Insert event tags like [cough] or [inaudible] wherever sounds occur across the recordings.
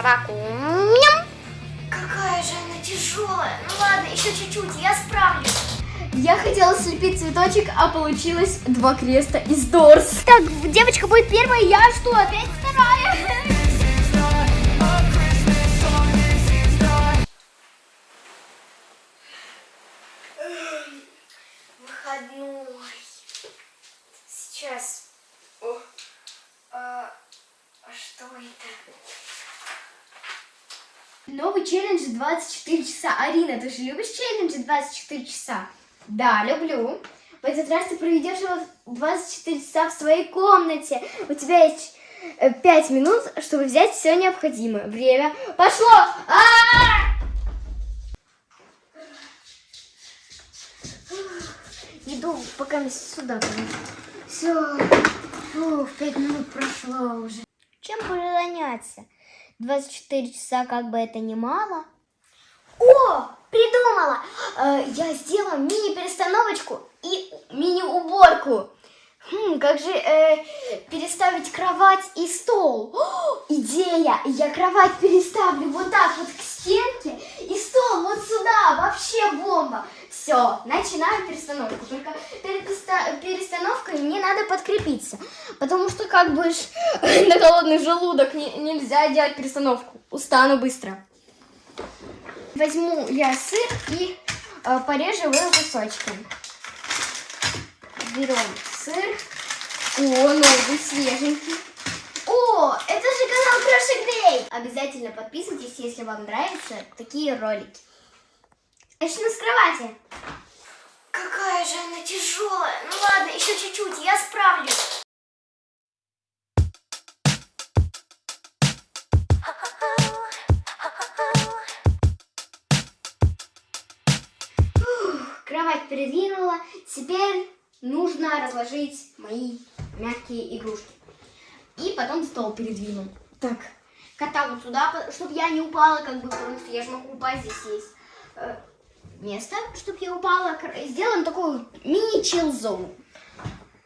собаку. Ням. Какая же она тяжелая. Ну ладно, еще чуть-чуть, я справлюсь. Я хотела слепить цветочек, а получилось два креста из Дорс. Так, девочка будет первая, я что, опять вторая? Сейчас. О, а, а что это? Новый челлендж 24 часа. Арина, ты же любишь челленджи 24 часа? Да, люблю. В этот раз ты проведешь его 24 часа в своей комнате. У тебя есть 5 минут, чтобы взять все необходимое. Время пошло! А -а -а! Иду пока сюда. Все. Фу, 5 минут прошло уже. Чем буду заняться? 24 часа как бы это немало. О, придумала! Э, я сделала мини-перестановочку и мини-уборку. Хм, как же э, переставить кровать и стол? О, идея! Я кровать переставлю вот так вот к стенке и стол вот сюда. Вообще бомба! Все, начинаем перестановку. Только перед перестановкой мне надо подкрепиться. Потому что как бы [laughs] на голодный желудок не, нельзя делать перестановку. Устану быстро. Возьму я сыр и э, порежу его кусочки. Берем сыр. О, новый, свеженький. О, это же канал Крошек Дэй. Обязательно подписывайтесь, если вам нравятся такие ролики. Начну с кровати. Какая же она тяжелая. Ну ладно, еще чуть-чуть, я справлюсь. кровать передвинула. Теперь нужно разложить мои мягкие игрушки. И потом стол передвину. Так, кота вот сюда, чтобы я не упала, как бы, потому что я же могу упасть, здесь есть э, место, чтобы я упала. Сделаем такую мини-чил-зону.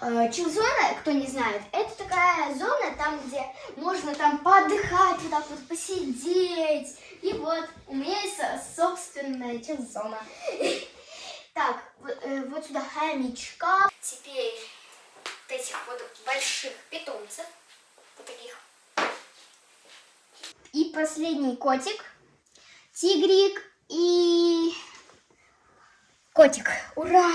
Э, чил-зона, кто не знает, это такая зона, там, где можно там поотдыхать, вот так вот посидеть. И вот, у меня есть собственная чил-зона. [laughs] Так, э, вот сюда хомячка. Теперь вот этих вот больших питомцев. Вот таких. И последний котик. Тигрик и котик. Ура!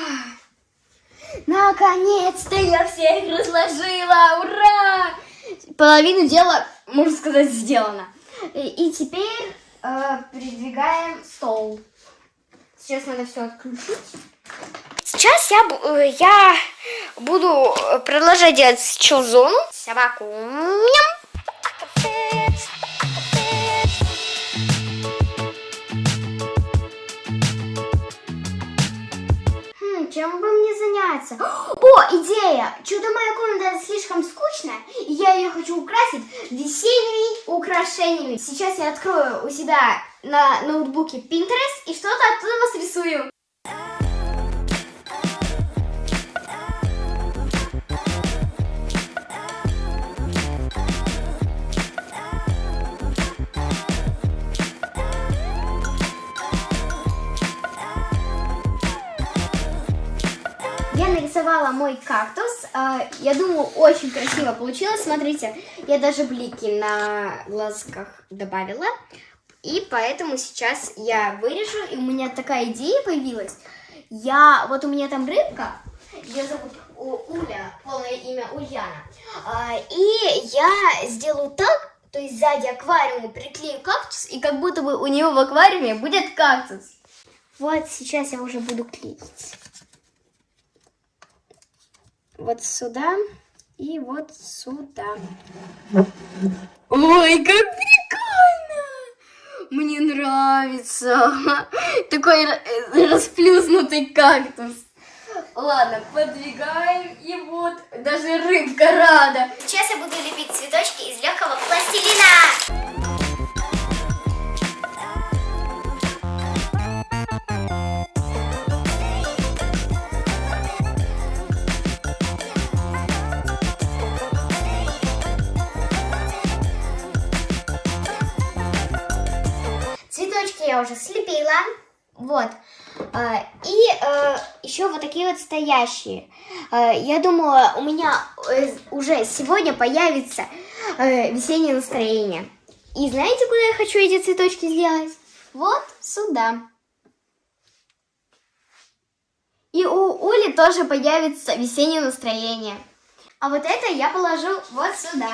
Наконец-то я всех разложила! Ура! Половину дела, можно сказать, сделано. И, теперь э, передвигаем стол. Сейчас надо все отключить. Сейчас я, э, я буду продолжать делать чил-зону. Собаку. Хм, заняться? О, идея! Чудо моя комната слишком скучная, и я ее хочу украсить весенними украшениями. Сейчас я открою у себя на ноутбуке Pinterest и что-то оттуда вас мой кактус. А, я думаю, очень красиво получилось. Смотрите, я даже блики на глазках добавила. И поэтому сейчас я вырежу, и у меня такая идея появилась. Я, вот у меня там рыбка, ее зовут Уля, полное имя Ульяна. А, и я сделаю так, то есть сзади аквариума приклею кактус, и как будто бы у него в аквариуме будет кактус. Вот сейчас я уже буду клеить. Вот сюда и вот сюда. Ой, как прикольно! Мне нравится. [laughs] Такой расплюснутый кактус. Ладно, подвигаем, и вот даже рыбка рада. Сейчас я буду лепить цветочки из легкого пластилина. Я уже слепила. Вот. А, И э, еще вот такие вот стоящие. Э, Я думаю, у меня э, уже сегодня появится э, весеннее настроение. И знаете, куда я хочу эти цветочки сделать? Вот сюда. И у Ули тоже появится весеннее настроение. А вот это я положу вот сюда.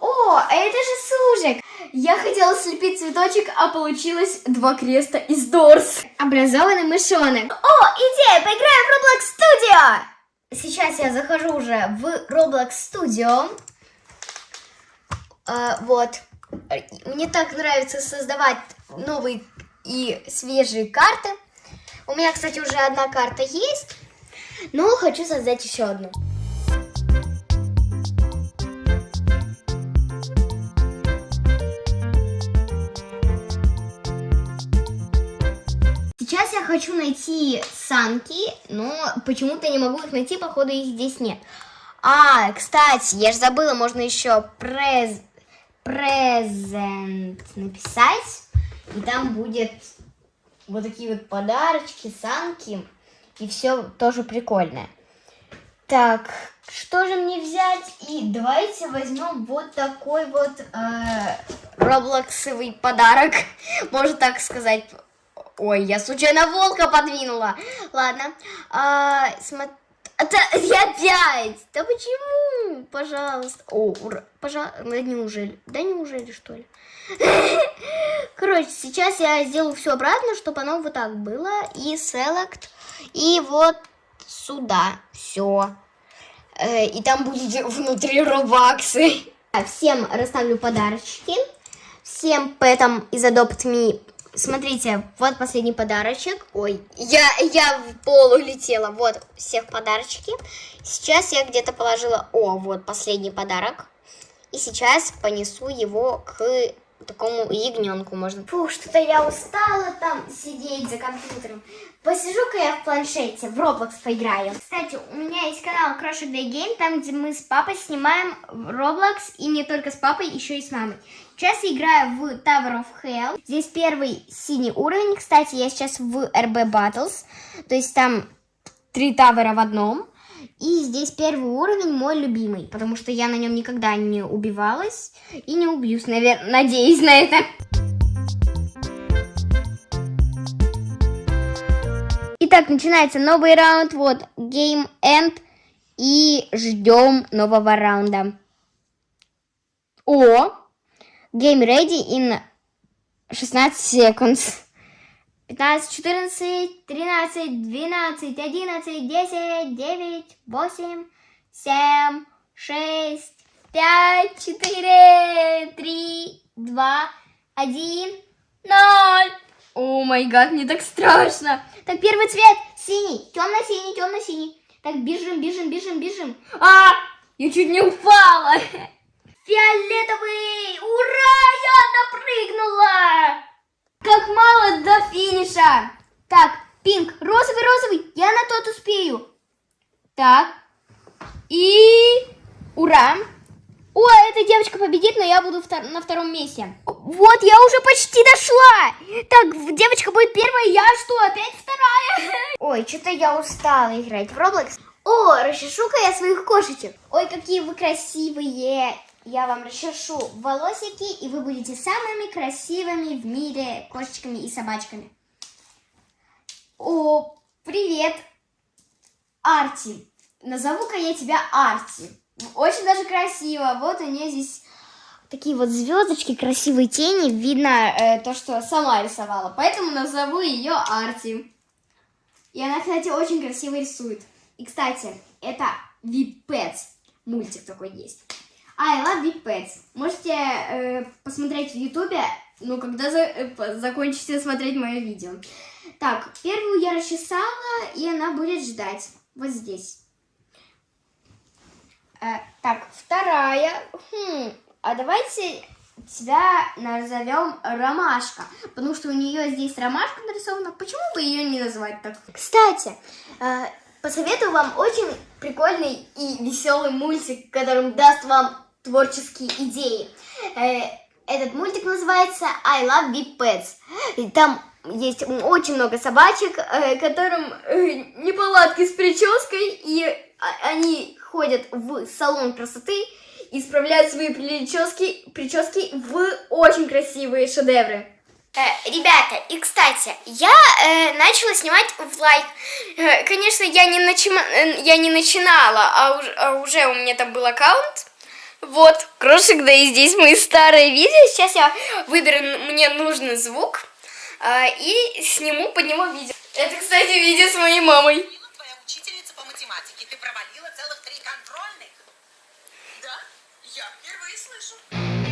О, а это же сужик. Я хотела слепить цветочек, а получилось два креста из Дорс. Образованный мышонок. О, идея, поиграем в Roblox Studio! Сейчас я захожу уже в Roblox Studio. А, вот. Мне так нравится создавать новые и свежие карты. У меня, кстати, уже одна карта есть. Но хочу создать еще одну. Хочу найти санки, но почему-то не могу их найти, походу их здесь нет. А, кстати, я же забыла, можно еще през... презент написать, и там будет вот такие вот подарочки, санки, и все тоже прикольное. Так, что же мне взять? И давайте возьмем вот такой вот э, роблоксовый подарок, [laughs] можно так сказать. Ой, я случайно волка подвинула. Ладно. А, смо- Это [laughs] я опять. Да почему? Пожалуйста. О, ура. Пожалуйста. Да неужели? Да неужели, что ли? [laughs] Короче, сейчас я сделаю все обратно, чтобы оно вот так было. И select. И вот сюда. Все. И там будет внутри робаксы. [laughs] Всем расставлю подарочки. Всем поэтому из Adopt Me Смотрите, вот последний подарочек. Ой, я, я в пол улетела. Вот, всех подарочки. Сейчас я где-то положила... О, вот последний подарок. И сейчас понесу его к такому ягненку можно. Фу, что-то я устала там сидеть за компьютером. Посижу-ка я в планшете, в Roblox поиграю. Кстати, у меня есть канал Crush Day Game, там, где мы с папой снимаем Roblox, и не только с папой, еще и с мамой. Сейчас я играю в Tower of Hell. Здесь первый синий уровень. Кстати, я сейчас в RB Battles. То есть там три тавера в одном. И здесь первый уровень мой любимый, потому что я на нем никогда не убивалась и не убьюсь, наверное, надеюсь на это. Итак, начинается новый раунд, вот, Game End, и ждем нового раунда. О, Game Ready in 16 seconds. 15, 14, 13, 12, 11, 10, 9, 8, 7, 6, 5, 4, 3, 2, 1, 0. О май гад, мне так страшно. Так, первый цвет синий, темно-синий, темно-синий. Так, бежим, бежим, бежим, бежим. А, я чуть не упала. Фиолетовый, ура, я допрыгнула. Как мало до финиша. Так, пинк, розовый, розовый. Я на тот успею. Так. И... Ура. О, эта девочка победит, но я буду втор- на втором месте. Вот, я уже почти дошла. Так, девочка будет первая, я что, опять вторая? [laughs] Ой, что-то я устала играть в Roblox. О, расчешу-ка я своих кошечек. Ой, какие вы красивые. Я вам расчешу волосики, и вы будете самыми красивыми в мире кошечками и собачками. О, привет, Арти. Назову-ка я тебя Арти. Очень даже красиво. Вот у нее здесь такие вот звездочки, красивые тени. Видно э, то, что сама рисовала. Поэтому назову ее Арти. И она, кстати, очень красиво рисует. И, кстати, это Pets. Мультик такой есть. I love Big Pets. Можете э, посмотреть в Ютубе, ну, когда за- э, закончите смотреть мое видео. Так, первую я расчесала, и она будет ждать. Вот здесь. Э, так, вторая. Хм, а давайте тебя назовем Ромашка, потому что у нее здесь ромашка нарисована. Почему бы ее не назвать так? Кстати, э, посоветую вам очень прикольный и веселый мультик, который даст вам творческие идеи. Э, Этот мультик называется I Love Big Pets. И там есть очень много собачек, э, которым э, неполадки с прической, и а- они ходят в салон красоты и исправляют свои прически, прически в очень красивые шедевры. Э, ребята, и кстати, я э, начала снимать в лайк. Э, конечно, я не, э, я не начинала, а, уж- а уже у меня там был аккаунт. Вот, крошек, да и здесь мои старые видео. Сейчас я выберу мне нужный звук э, и сниму под него видео. Это, кстати, видео с моей мамой. Твоя учительница по математике. Ты провалила целых три контрольных. Да? Я впервые слышу.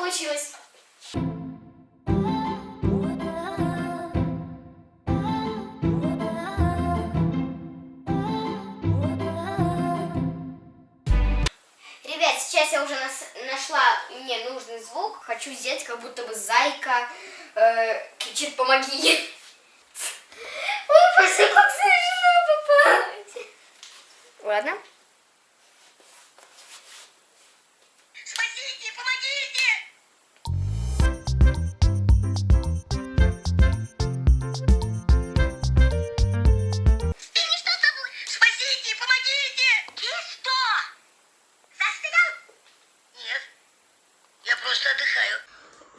Получилось. Ребят, сейчас я уже нас- нашла мне нужный звук. Хочу сделать, как будто бы зайка э, кричит «помоги». [laughs] Ой, просто как смешно попалось. Ладно.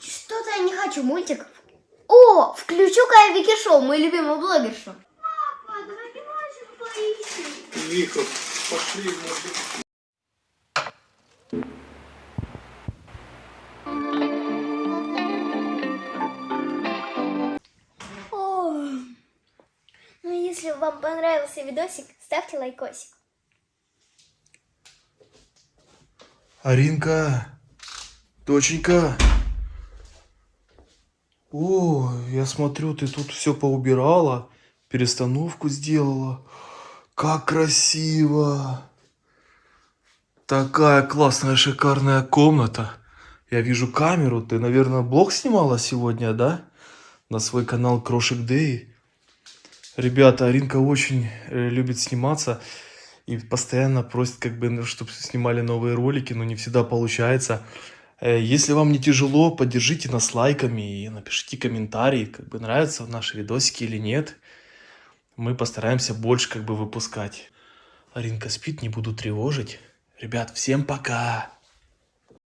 Что-то я не хочу мультик. О, включу-ка я Вики Шоу, мою любимую блогершу. Вика, пошли, может. О, ну если вам понравился видосик, ставьте лайкосик. Аринка, доченька. О, я смотрю, ты тут все поубирала, перестановку сделала. Как красиво. Такая классная, шикарная комната. Я вижу камеру. Ты, наверное, блог снимала сегодня, да? На свой канал Крошек Дэй. Ребята, Аринка очень э, любит сниматься и постоянно просит, как бы, чтобы снимали новые ролики, но не всегда получается. Э, Если вам не тяжело, поддержите нас лайками и напишите комментарий, как бы нравятся наши видосики или нет. Мы постараемся больше как бы выпускать. Аринка спит, не буду тревожить. Ребят, всем пока!